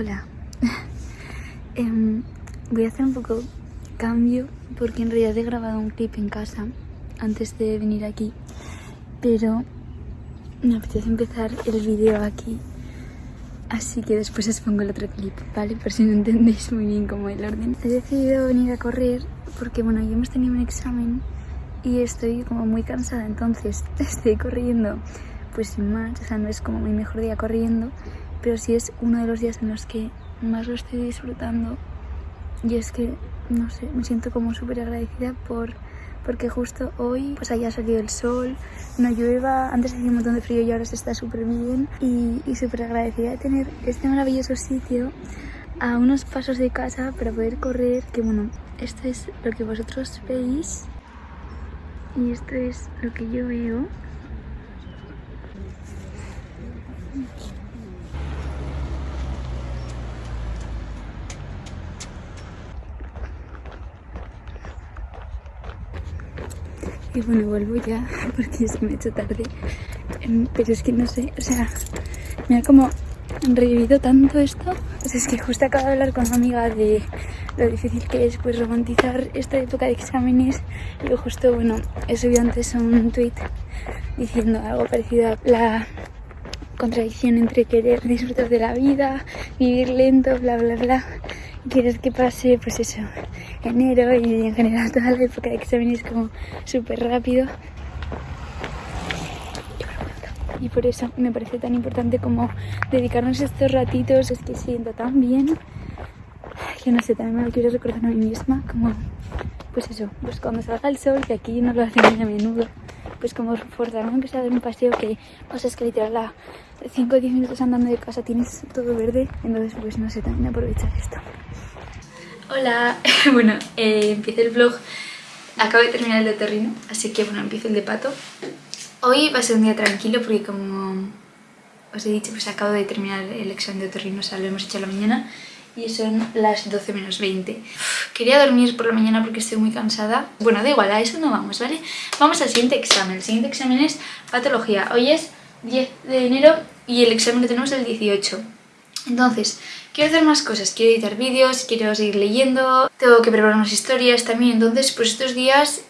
Hola. Em, voy a hacer un poco cambio porque en realidad he grabado un clip en casa antes de venir aquí, pero me apetece empezar el vídeo aquí, así que después os pongo el otro clip, ¿vale? Por si no entendéis muy bien cómo el orden. He decidido venir a correr porque, bueno, ya hemos tenido un examen y estoy como muy cansada, entonces estoy corriendo pues sin más, o sea, no es como mi mejor día corriendo, pero sí es uno de los días en los que más lo estoy disfrutando. Y es que, no sé, me siento como súper agradecida por porque justo hoy pues haya salido el sol, no llueva, antes hacía un montón de frío y ahora se está súper bien y, y súper agradecida de tener este maravilloso sitio a unos pasos de casa para poder correr, que bueno, esto es lo que vosotros veis y esto es lo que yo veo. Y bueno, vuelvo ya porque se me ha hecho tarde. Em, pero es que no sé, o sea, me ha como revivido tanto esto. O es que justo acabo de hablar con una amiga de lo difícil que es pues romantizar esta época de exámenes. Y justo, bueno, he subido antes un tweet diciendo algo parecido a la contradicción entre querer disfrutar de la vida, vivir lento, bla, bla, bla. Quieres que pase, pues eso, enero y en general toda la época de exámenes como súper rápido. Y por eso me parece tan importante como dedicarnos estos ratitos, es que siento tan bien. Que no sé, también me lo quiero recordar a mí misma, como, pues eso, pues cuando salga el sol, que aquí no lo hacen muy a menudo, pues como forzarme aunque sea dar un paseo que pasa es que literal a 5 o 10 minutos andando de casa tienes todo verde, entonces pues no sé, también aprovechar esto. Hola, bueno, eh, empiezo el vlog, acabo de terminar el de Torrino, así que bueno, empiezo el de Pato. Hoy va a ser un día tranquilo porque como os he dicho, pues acabo de terminar el examen de Torrino, o sea, lo hemos hecho la mañana y son las 12 menos 20. Quería dormir por la mañana porque estoy muy cansada. Bueno, da igual, a eso no vamos, ¿vale? Vamos al siguiente examen. El siguiente examen es patología. Hoy es 10 de enero y el examen lo tenemos el 18. Entonces, quiero hacer más cosas, quiero editar vídeos, quiero seguir leyendo, tengo que preparar unas historias también, entonces pues estos días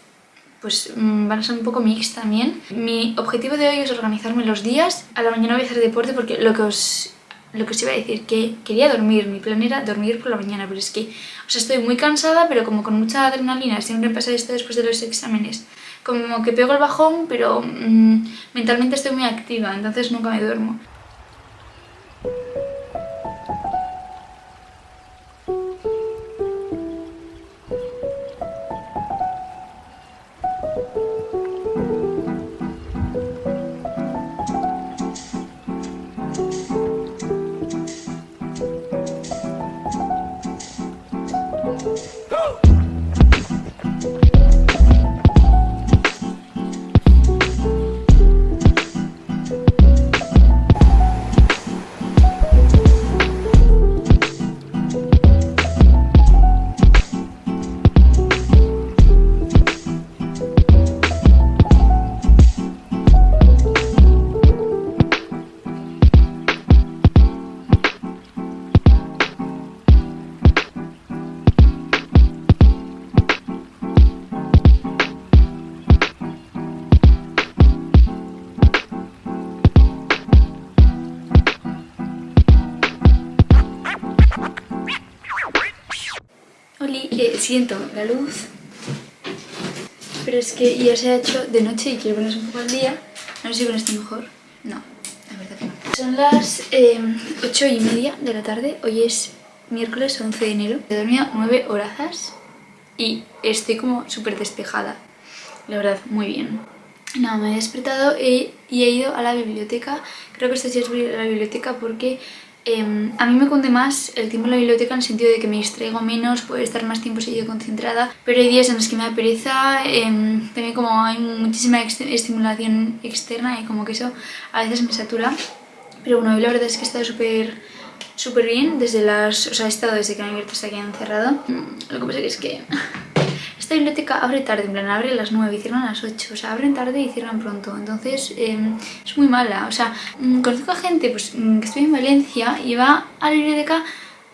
pues mm, van a ser un poco mix también. Mi objetivo de hoy es organizarme los días, a la mañana voy a hacer deporte porque lo que os lo que os iba a decir, que quería dormir, mi plan era dormir por la mañana, pero es que, o sea, estoy muy cansada, pero como con mucha adrenalina, siempre pasa esto después de los exámenes, como que pego el bajón, pero mmm, mentalmente estoy muy activa, entonces nunca me duermo. Siento la luz, pero es que ya se ha hecho de noche y quiero ponerse un poco al día. No sé si con esto mejor. No, la verdad que no. Son las eh, 8 y media de la tarde. Hoy es miércoles 11 de enero. He dormido 9 horas y estoy como súper despejada. La verdad, muy bien. Nada, me he despertado y he ido a la biblioteca. Creo que esto sí es a la biblioteca porque eh, a mí me cunde más el tiempo en la biblioteca en el sentido de que me distraigo menos, puedo estar más tiempo seguido concentrada, pero hay días en los que me da pereza, eh, también como hay muchísima ex estimulación externa y como que eso a veces me satura. Pero bueno, la verdad es que he estado súper súper bien desde las... o sea, he estado desde que he abierto hasta que he encerrado. Lo que pasa es que esta biblioteca abre tarde, en plan abre a las 9 y cierran a las 8, o sea, abren tarde y cierran pronto, entonces em, es muy mala, o sea, mm, conozco a gente pues, mm, que estoy en Valencia y va a la biblioteca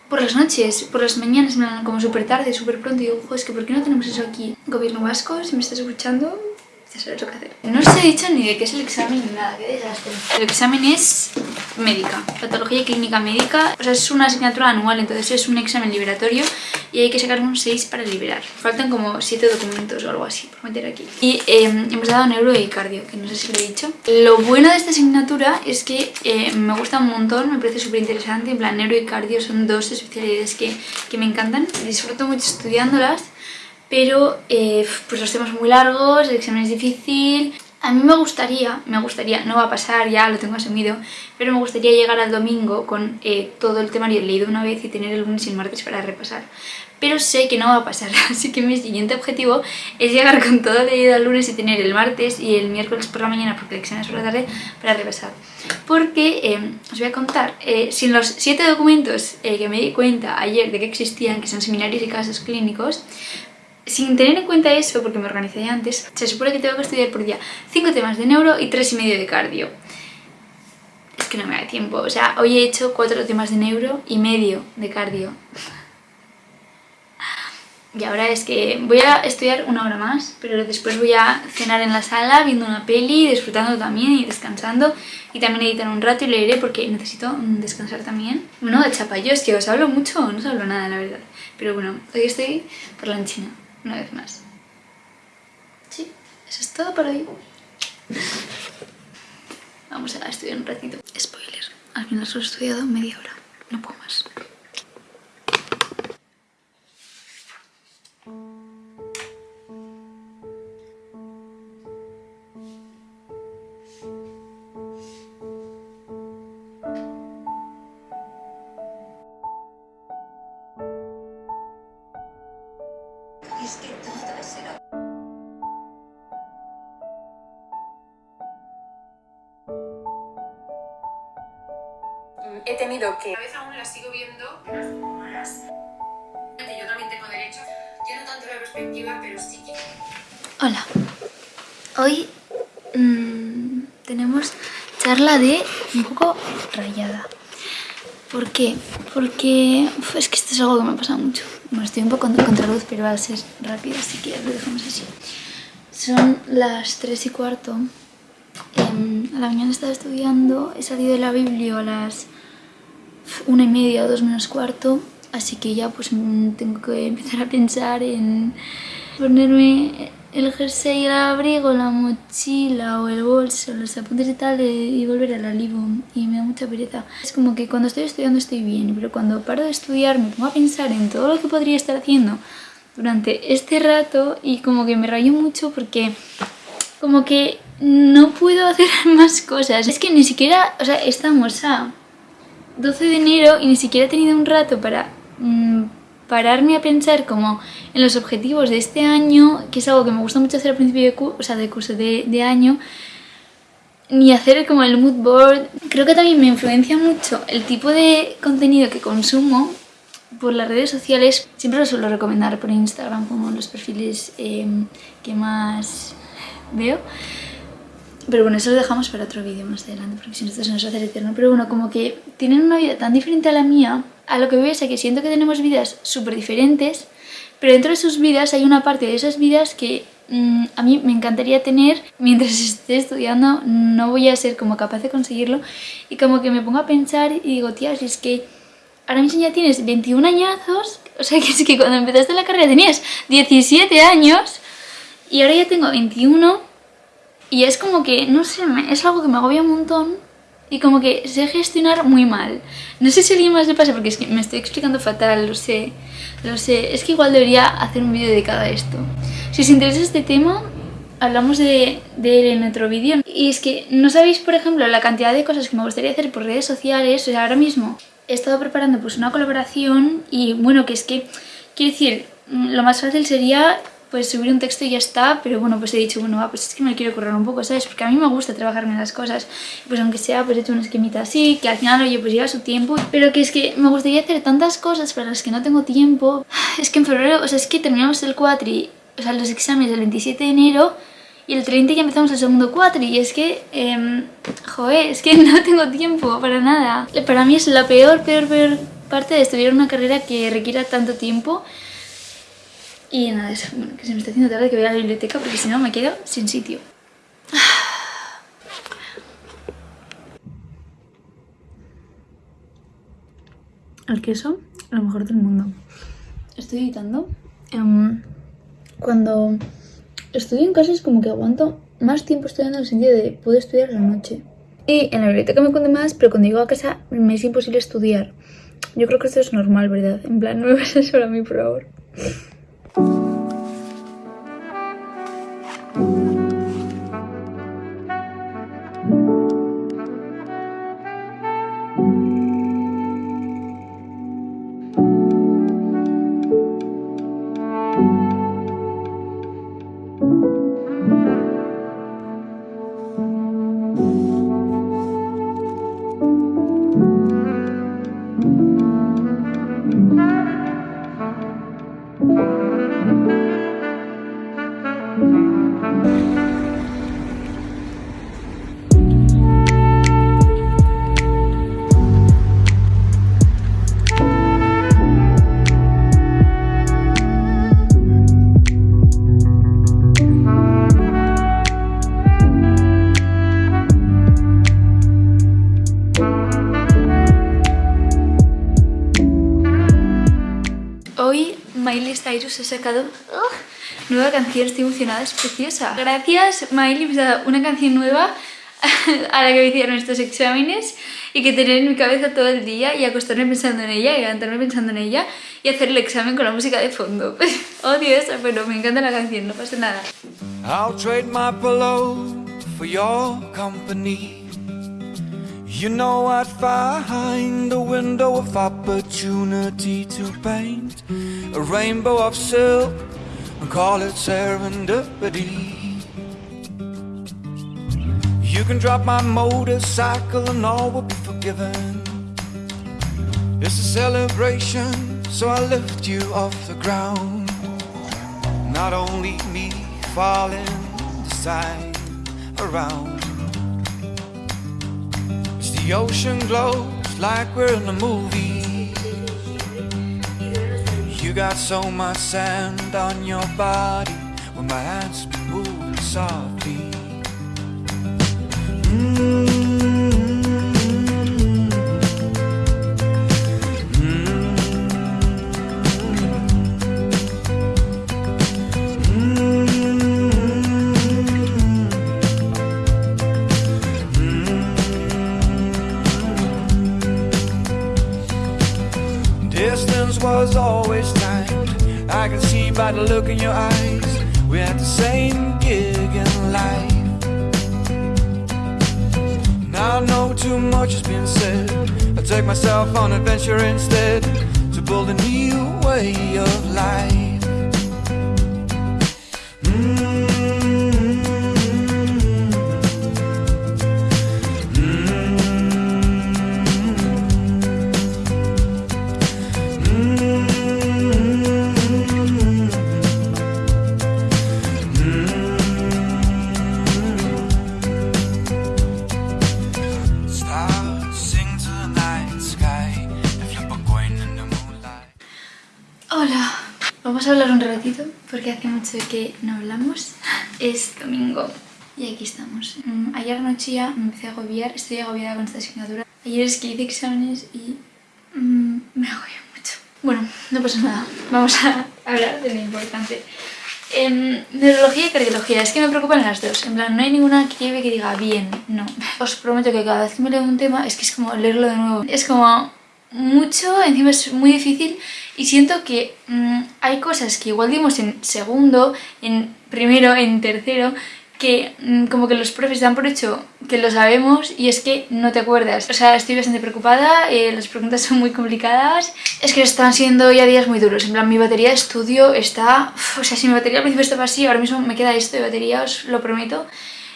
por las noches, por las mañanas, como súper tarde, súper pronto, y digo, es que ¿por qué no tenemos eso aquí? Gobierno vasco, si me estás escuchando, ya sabes lo que hacer. No os he dicho ni de qué es el examen ni nada, qué desastre. El examen es médica, patología clínica médica, o sea, es una asignatura anual, entonces es un examen liberatorio y hay que sacar un 6 para liberar. Faltan como 7 documentos o algo así por meter aquí. Y eh, hemos dado neuro y cardio, que no sé si lo he dicho. Lo bueno de esta asignatura es que eh, me gusta un montón, me parece súper interesante, en plan neuro y cardio son dos especialidades que, que me encantan, disfruto mucho estudiándolas pero eh, pues los temas muy largos, el examen es difícil. A mí me gustaría, me gustaría, no va a pasar, ya lo tengo asumido, pero me gustaría llegar al domingo con eh, todo el temario leído una vez y tener el lunes y el martes para repasar. Pero sé que no va a pasar, así que mi siguiente objetivo es llegar con todo leído el lunes y tener el martes y el miércoles por la mañana, porque el examen es por la tarde, para repasar. Porque, eh, os voy a contar, sin los siete documentos que me di cuenta ayer de que existían, que son seminarios y casos clínicos, sin tener en cuenta eso, porque me organizé antes, se supone que tengo que estudiar por día 5 temas de neuro y 3 y medio de cardio. Es que no me da tiempo, o sea, hoy he hecho 4 temas de neuro y medio de cardio. Y ahora es que voy a estudiar una hora más, pero después voy a cenar en la sala viendo una peli, disfrutando también y descansando. Y también editar un rato y leeré porque necesito descansar también. Bueno, chapa, yo es que os hablo mucho no os hablo nada, la verdad. Pero bueno, hoy estoy por la enchina una vez más. Sí, eso es todo por hoy. Vamos a estudiar un ratito. Spoiler, al final solo he estudiado media hora, no puedo más. Tenido que... A veces aún las sigo viendo, pero Yo también tengo derecho. Yo no tanto la perspectiva, pero sí que... Hola. Hoy mmm, tenemos charla de un poco rayada. ¿Por qué? Porque uf, es que esto es algo que me ha pasado mucho. Bueno, estoy un poco contra luz, pero va a ser rápido, así que lo dejamos así. Son las 3 y cuarto. Eh, a la mañana estaba estudiando, he salido de la Biblia a las una y media o dos menos cuarto, así que ya pues mm, tengo que empezar a pensar en ponerme el jersey, el abrigo, la mochila o el bolso, los apuntes y tal y volver al alivo y me da mucha pereza. Es como que cuando estoy estudiando estoy bien, pero cuando paro de estudiar me pongo a pensar en todo lo que podría estar haciendo durante este rato y como que me rayo mucho porque como que no puedo hacer más cosas. Es que ni siquiera, o sea, estamos a 12 de enero y ni siquiera he tenido un rato para mm, pararme a pensar como en los objetivos de este año, que es algo que me gusta mucho hacer al principio de, curso, o sea, de curso de, de año, ni hacer como el mood board. Creo que también me influencia mucho el tipo de contenido que consumo por las redes sociales. Siempre lo suelo recomendar por Instagram como los perfiles eh, que más veo. Pero bueno, eso lo dejamos para otro vídeo más adelante, porque si no esto se nos va a hacer eterno. Pero bueno, como que tienen una vida tan diferente a la mía, a lo que veo es que siento que tenemos vidas súper diferentes, pero dentro de sus vidas hay una parte de esas vidas que mm, a mí me encantaría tener mientras esté estudiando, no voy a ser como capaz de conseguirlo. Y como que me pongo a pensar y digo, tía, si es que ahora mismo ya tienes 21 añazos, o sea que es que cuando empezaste la carrera tenías 17 años y ahora ya tengo 21 y es como que, no sé, es algo que me agobia un montón y como que sé gestionar muy mal. No sé si a alguien más le pasa porque es que me estoy explicando fatal, lo sé, lo sé. Es que igual debería hacer un vídeo dedicado a esto. Si os interesa este tema, hablamos de, de él en otro vídeo. Y es que no sabéis, por ejemplo, la cantidad de cosas que me gustaría hacer por redes sociales. O sea, ahora mismo he estado preparando pues una colaboración y bueno, que es que, quiero decir, lo más fácil sería pues subir un texto y ya está, pero bueno, pues he dicho, bueno, va, pues es que me quiero correr un poco, ¿sabes? Porque a mí me gusta trabajarme las cosas, pues aunque sea, pues he hecho una esquemita así, que al final, oye, pues lleva su tiempo, pero que es que me gustaría hacer tantas cosas para las que no tengo tiempo. Es que en febrero, o sea, es que terminamos el cuatri o sea, los exámenes el 27 de enero y el 30 ya empezamos el segundo cuatro y es que, eh, joder, es que no tengo tiempo para nada. Para mí es la peor, peor, peor parte de estudiar una carrera que requiera tanto tiempo. Y nada, eso, bueno, que se me está haciendo tarde que voy a la biblioteca porque si no me quedo sin sitio. El queso, lo mejor del mundo. Estoy editando. em, cuando estudio en casa es como que aguanto más tiempo estudiando en el sentido de puedo estudiar la noche. Y en la biblioteca me cuento más, pero cuando llego a casa me es imposible estudiar. Yo creo que esto es normal, ¿verdad? En plan, no me pasa solo a mí, por favor. Hoy Ha sacado ¡oh! nueva canción, estoy emocionada, es preciosa. Gracias Miley, me ha dado una canción nueva a la que me hicieron estos exámenes y que tener en mi cabeza todo el día y acostarme pensando en ella y levantarme pensando en ella y hacer el examen con la música de fondo. Odio eso, pero me encanta la canción, no pasa nada. I'll trade my pillow for your company. You know I'd find a window of opportunity to paint a rainbow of silk and call it serendipity. You can drop my motorcycle and all will be forgiven. It's a celebration, so I lift you off the ground. Not only me falling this time around. As the ocean glows like we're in a movie. Got so much sand on your body when my hands be moving softly. Mm. Mucho que no hablamos. Es domingo y aquí estamos. Mm, Ayer anoche ya me empecé a agobiar, estoy agobiada con esta asignatura. Ayer es que hice exámenes y mm, me agobié mucho. Bueno, no pasa nada, vamos a hablar de lo importante. Em, neurología y cardiología, es que me preocupan las dos. En plan, no hay ninguna que lleve que diga bien, no. Os prometo que cada vez que me leo un tema es que es como leerlo de nuevo. Es como mucho, encima es muy difícil y siento que mm, hay cosas que igual dimos en segundo, en primero, en tercero, que mm, como que los profes dan por hecho que lo sabemos y es que no te acuerdas. O sea, estoy bastante preocupada, eh, las preguntas son muy complicadas. Es que están siendo ya días muy duros. En plan, mi batería de estudio está... uf, o sea, si mi batería al principio estaba así, ahora mismo me queda esto de batería, os lo prometo.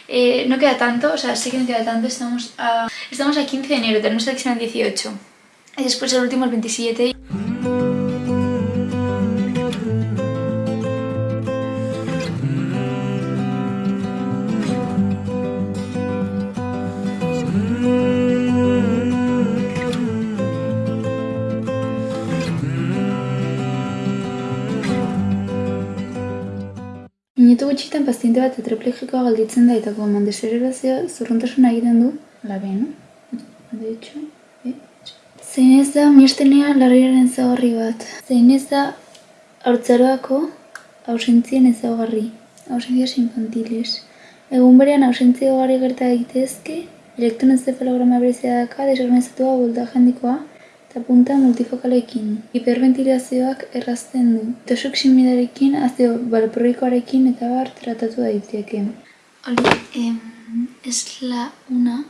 Eh, no queda tanto, o sea, sé que no queda tanto, estamos a, estamos a 15 de enero, tenemos el examen el 18. Y después el último, el 27. Minutu gutxitan paziente bat tetraplegikoa galditzen da eta komandezerrazio zurruntasuna egiten du, labean, no? De hecho, Zein ez da miestenean larriaren zagarri bat. Zein ez da haurtzaroako ausentzien ezaugarri. Ausentzias infantiles. Egun berean ausentzia ugari gerta egitezke, elektroentzefalograma berezia daka desorganizatua voltaje handikoa eta punta multifokalekin. Hiperventilazioak errazten du. Tosuximidarekin, azio balproikoarekin eta bar tratatu daiteke. Oli, eh, es la una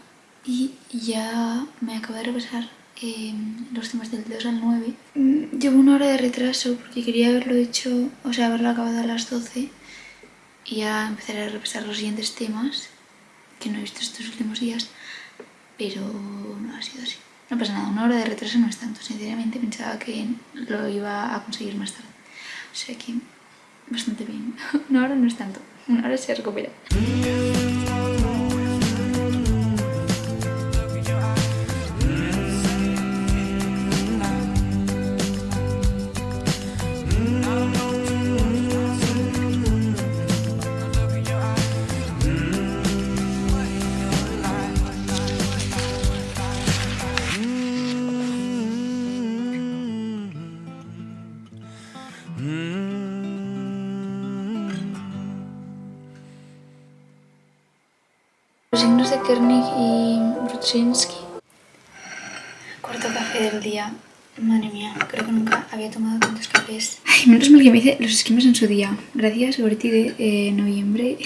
y ya me acabo de repasar eh, los temas del 2 al 9. Mm, Llevo una hora de retraso porque quería haberlo hecho, o sea, haberlo acabado a las 12 y ya empezaré a repasar los siguientes temas que no he visto estos últimos días, pero no ha sido así. No pasa nada, una hora de retraso no es tanto, sinceramente pensaba que lo iba a conseguir más tarde. O sea que bastante bien. Una hora no es tanto, una hora se recupera. Kernig y Brudzinski. Cuarto café del día. Madre mía, creo que nunca había tomado tantos cafés. Ay, menos mal que me hice los esquemas en su día. Gracias, Gorti de eh, noviembre.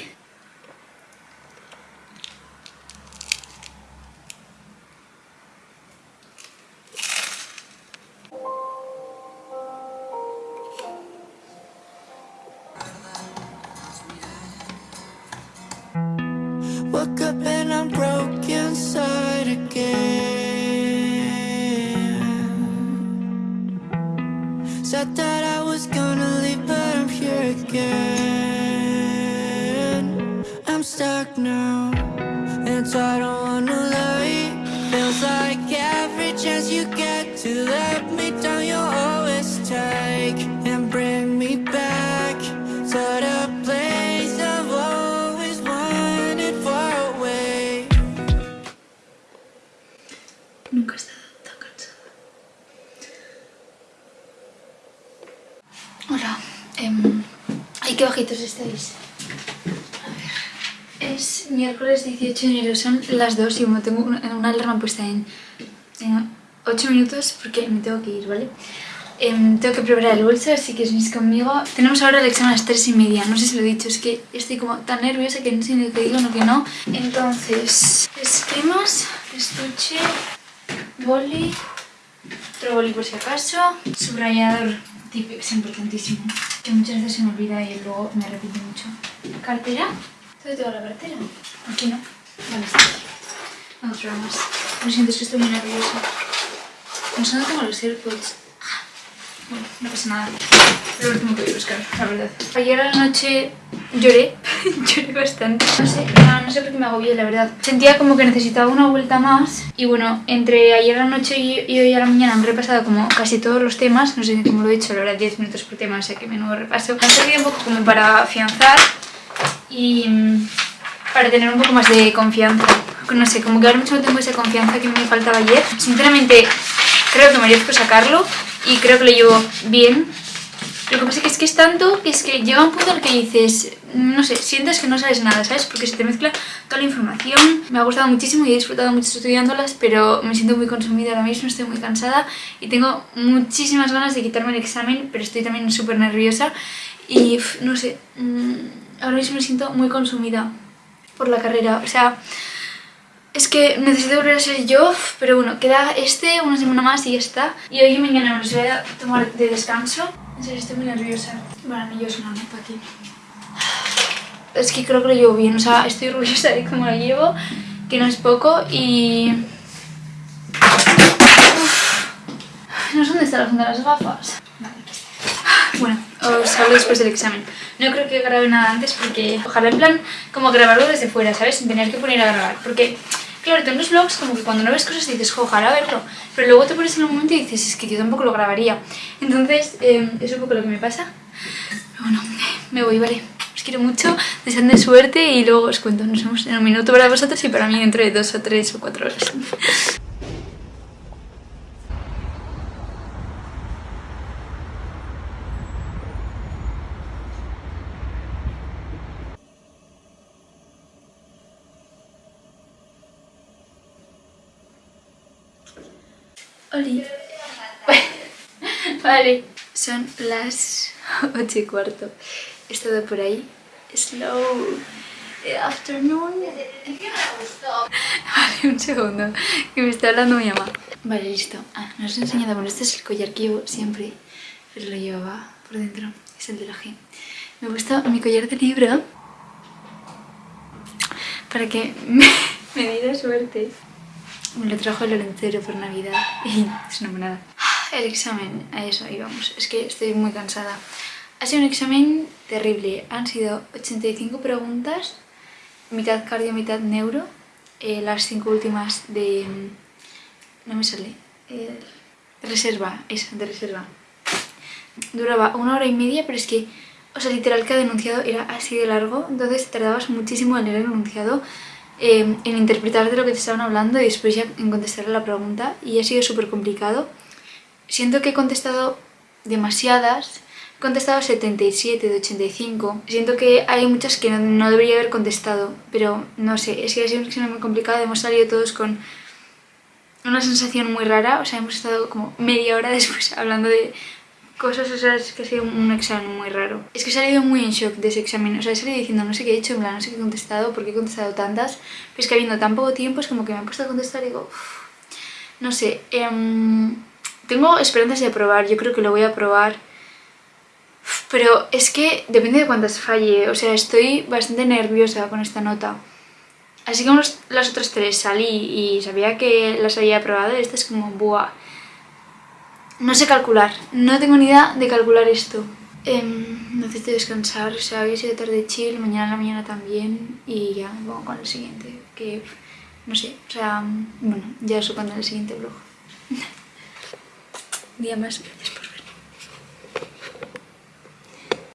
Ay, qué bajitos estáis. Es miércoles 18 de enero, son las 2 y como tengo una, una alarma puesta en, en 8 minutos porque me tengo que ir, ¿vale? Em, tengo que preparar el bolso, así que venís conmigo. Tenemos ahora el examen a las 3 y media, no sé si lo he dicho, es que estoy como tan nerviosa que no sé ni que digo, no que no. Entonces, esquemas, estuche, boli, otro boli por si acaso, subrayador, es importantísimo, que muchas veces se me olvida y luego me arrepiento mucho. Cartera, ¿dónde tengo la cartera? Aquí no, vale, está aquí. Otro más. Lo siento, es que estoy muy nerviosa. No sé los AirPods. Bueno, no pasa nada. Lo último que voy a buscar, la verdad. Ayer a la noche lloré, lloré bastante. No sé, no, sé por qué me agobié, la verdad. Sentía como que necesitaba una vuelta más. Y bueno, entre ayer a la noche y, hoy a la mañana me he repasado como casi todos los temas. No sé cómo lo he hecho, la verdad, 10 minutos por tema, o sea que menudo repaso. Me servido un poco como para afianzar y mm, para tener un poco más de confianza. No sé, como que ahora mismo tengo esa confianza que me faltaba ayer. Sinceramente, creo que merezco sacarlo y creo que lo llevo bien. Lo que pasa es que es tanto que es que llega un punto en el que dices, no sé, sientes que no sabes nada, ¿sabes? Porque se te mezcla toda la información. Me ha gustado muchísimo y he disfrutado mucho estudiándolas, pero me siento muy consumida ahora mismo, estoy muy cansada y tengo muchísimas ganas de quitarme el examen, pero estoy también súper nerviosa y no sé, mm, ahora mismo me siento muy consumida por la carrera, o sea... Es que necesito volver a ser yo, pero bueno, queda este, una semana más y ya está. Y hoy y mañana me los voy a tomar de descanso. En serio, estoy muy nerviosa. Bueno, no, yo soy una nota aquí. Es que creo que lo llevo bien, o sea, estoy orgullosa de cómo lo llevo, que no es poco y... No sé dónde está la funda las gafas. Vale. Bueno, os hablo después del examen. No creo que grabe nada antes porque ojalá en plan como grabarlo desde fuera, ¿sabes? Sin tener que poner a grabar. Porque, claro, tú en los vlogs como que cuando no ves cosas dices, "Jo, ojalá verlo. Pero luego te pones en un momento y dices, es que yo tampoco lo grabaría. Entonces, eh, es un poco lo que me pasa. Pero bueno, me voy, ¿vale? Os quiero mucho, deseando suerte y luego os cuento. Nos vemos en un minuto para vosotros y para mí dentro de dos o tres o cuatro horas. Oli. Vale, son las 8 y cuarto. He estado por ahí. Slow. Afternoon. Vale, un segundo. Que me está hablando mi mamá. Vale, listo. Ah, no os he enseñado. Bueno, este es el collar que llevo siempre. Pero lo llevaba por dentro. Es el de la G. Me gusta mi collar de libro. Para que me, me diera suerte. Me lo trajo el Lorencero por Navidad y es una monada. El examen, a eso íbamos. Es que estoy muy cansada. Ha sido un examen terrible. Han sido 85 preguntas, mitad cardio, mitad neuro. Eh, las cinco últimas de... No me sale. Eh, reserva, esa, de reserva. Duraba una hora y media, pero es que... O sea, literal, cada enunciado era así de largo. Entonces tardabas muchísimo en leer el enunciado eh, en interpretar de lo que te estaban hablando y después ya en contestar la pregunta y ha sido súper complicado. Siento que he contestado demasiadas, he contestado 77 de 85. Siento que hay muchas que no, no debería haber contestado, pero no sé, es que ha sido muy complicado, hemos salido todos con una sensación muy rara, o sea, hemos estado como media hora después hablando de cosas, o sea, es que ha sido un examen muy raro. Es que he salido muy en shock de ese examen, o sea, he salido diciendo no sé qué he hecho, en plan, no sé qué he contestado, por qué he contestado tantas, pero es que habiendo tan poco tiempo es como que me he puesto a contestar y digo, uff, no sé, eh, tengo esperanzas de aprobar, yo creo que lo voy a aprobar, pero es que depende de cuántas falle, o sea, estoy bastante nerviosa con esta nota. Así como las otras tres salí y sabía que las había aprobado, esta es como, buah, no sé calcular, no tengo ni idea de calcular esto. Eh, necesito descansar, o sea, hoy ha sido tarde chill, mañana en la mañana también y ya vamos con el siguiente, que no sé, o sea, bueno, ya cuento en el siguiente vlog. Día más, gracias por